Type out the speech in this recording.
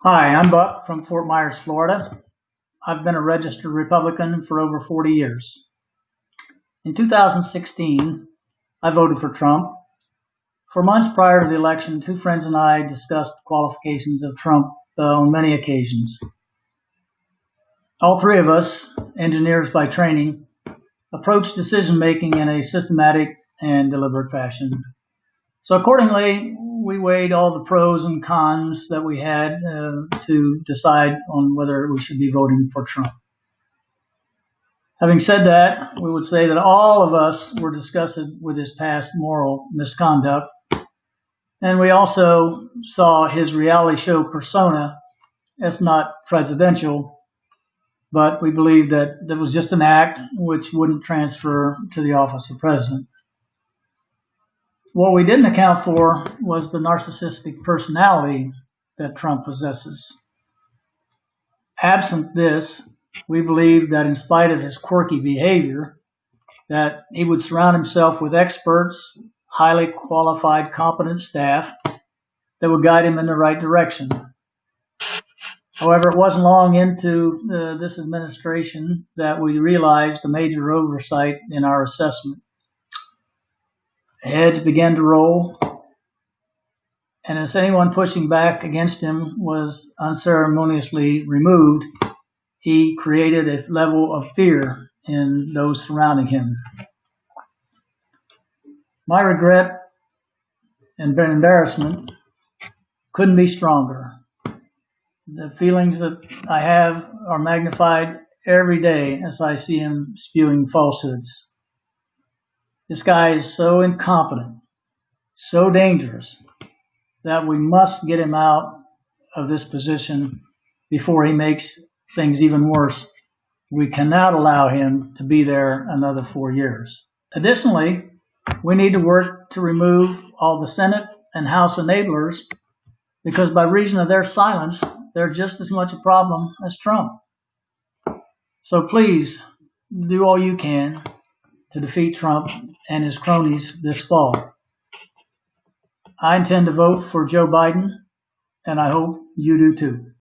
Hi, I'm Buck from Fort Myers, Florida. I've been a registered Republican for over 40 years. In 2016, I voted for Trump. For months prior to the election, two friends and I discussed the qualifications of Trump uh, on many occasions. All three of us, engineers by training, approached decision making in a systematic and deliberate fashion. So accordingly, we weighed all the pros and cons that we had uh, to decide on whether we should be voting for Trump. Having said that, we would say that all of us were disgusted with his past moral misconduct, and we also saw his reality show persona as not presidential, but we believed that that was just an act which wouldn't transfer to the office of president. What we didn't account for was the narcissistic personality that Trump possesses. Absent this, we believe that in spite of his quirky behavior, that he would surround himself with experts, highly qualified, competent staff that would guide him in the right direction. However, it wasn't long into uh, this administration that we realized a major oversight in our assessment. Heads began to roll, and as anyone pushing back against him was unceremoniously removed, he created a level of fear in those surrounding him. My regret and embarrassment couldn't be stronger. The feelings that I have are magnified every day as I see him spewing falsehoods. This guy is so incompetent, so dangerous, that we must get him out of this position before he makes things even worse. We cannot allow him to be there another four years. Additionally, we need to work to remove all the Senate and House enablers because by reason of their silence, they're just as much a problem as Trump. So please do all you can to defeat Trump and his cronies this fall. I intend to vote for Joe Biden, and I hope you do too.